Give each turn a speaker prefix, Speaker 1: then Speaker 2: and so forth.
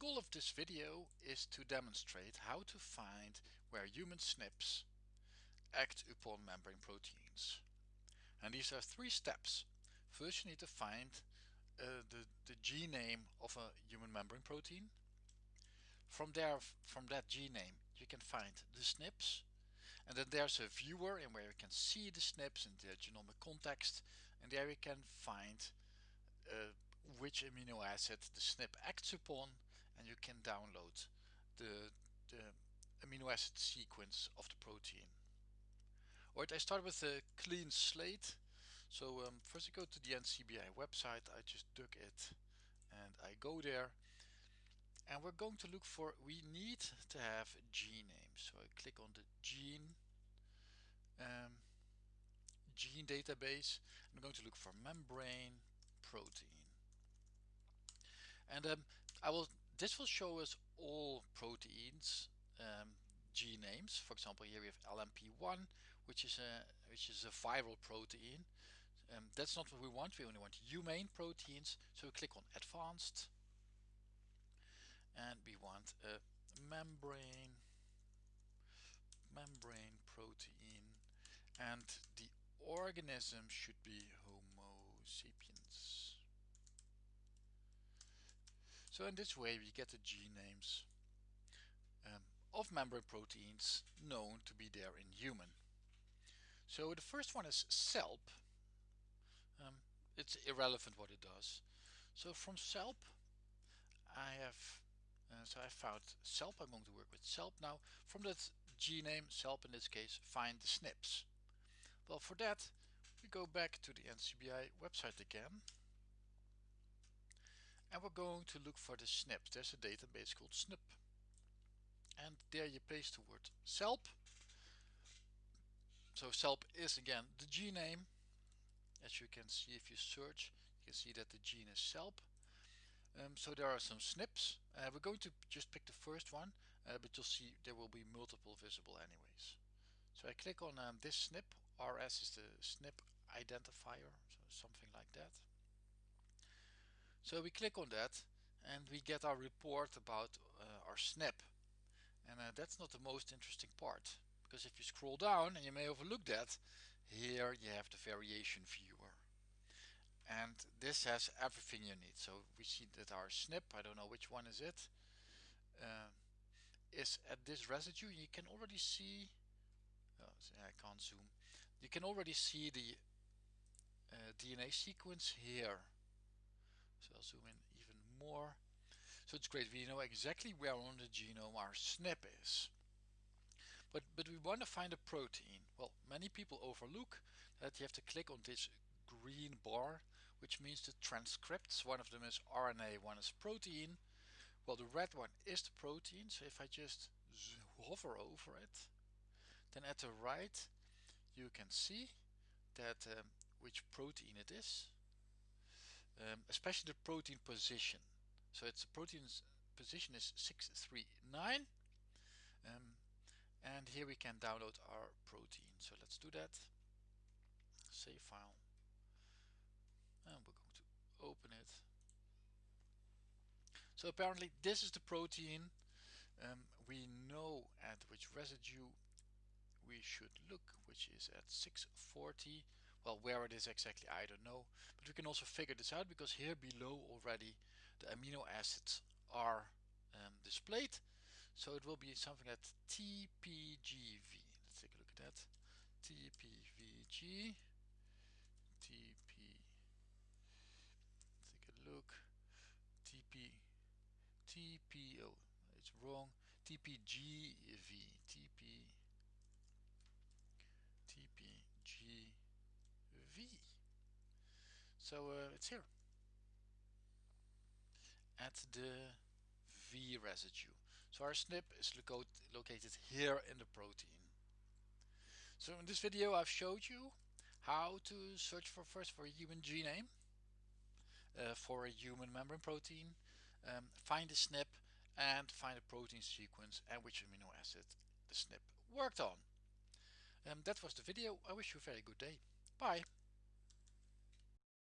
Speaker 1: goal of this video is to demonstrate how to find where human SNPs act upon membrane proteins. And these are three steps. First you need to find uh, the, the gene name of a human membrane protein. From there, from that gene name, you can find the SNPs. And then there's a viewer in where you can see the SNPs in their genomic context. And there you can find uh, which amino acid the SNP acts upon and you can download the, the amino acid sequence of the protein. Alright, I start with a clean slate. So um, first I go to the NCBI website, I just dug it and I go there and we're going to look for, we need to have gene names. So I click on the gene um, gene database. I'm going to look for membrane protein and um, I will this will show us all proteins um, gene names. For example here we have LMP1 which is a which is a viral protein. Um, that's not what we want. We only want humane proteins. So we click on advanced. And we want a membrane membrane protein. And the organism should be Homo sapiens so in this way we get the gene names um, of membrane proteins known to be there in human. So the first one is SELP. Um, it's irrelevant what it does. So from SELP I have uh, so I found SELP. I'm going to work with SELP now. From that gene name SELP in this case find the SNPs. Well for that we go back to the NCBI website again and we're going to look for the SNP. There's a database called SNP and there you paste the word SELP. So SELP is again the gene name. As you can see if you search you can see that the gene is SELP. Um, so there are some SNPs. Uh, we're going to just pick the first one uh, but you'll see there will be multiple visible anyways. So I click on um, this SNP. RS is the SNP identifier, so something like that. So we click on that and we get our report about uh, our SNP. And uh, that's not the most interesting part because if you scroll down and you may overlook that, here you have the variation viewer. And this has everything you need. So we see that our SNP, I don't know which one is it, uh, is at this residue. You can already see, oh, I can't zoom, you can already see the uh, DNA sequence here I'll zoom in even more. So it's great, we know exactly where on the genome our SNP is. But, but we want to find a protein. Well, many people overlook that you have to click on this green bar, which means the transcripts. One of them is RNA, one is protein. Well, the red one is the protein. So if I just hover over it, then at the right, you can see that um, which protein it is um, especially the protein position. So its protein's position is 639 um, and here we can download our protein. So let's do that. Save file and we're going to open it. So apparently this is the protein. Um, we know at which residue we should look, which is at 640 well, where it is exactly, I don't know. But we can also figure this out because here below already the amino acids are um, displayed. So it will be something at TPGV. Let's take a look at that. TPVG. TP. Let's take a look. TP. TP. Oh, it's wrong. TPGV. TP. TPG. V. So uh, it's here at the V residue. So our SNP is lo located here in the protein. So in this video I've showed you how to search for first for a human gene name, uh, for a human membrane protein, um, find the SNP and find a protein sequence and which amino acid the SNP worked on. Um, that was the video. I wish you a very good day. Bye.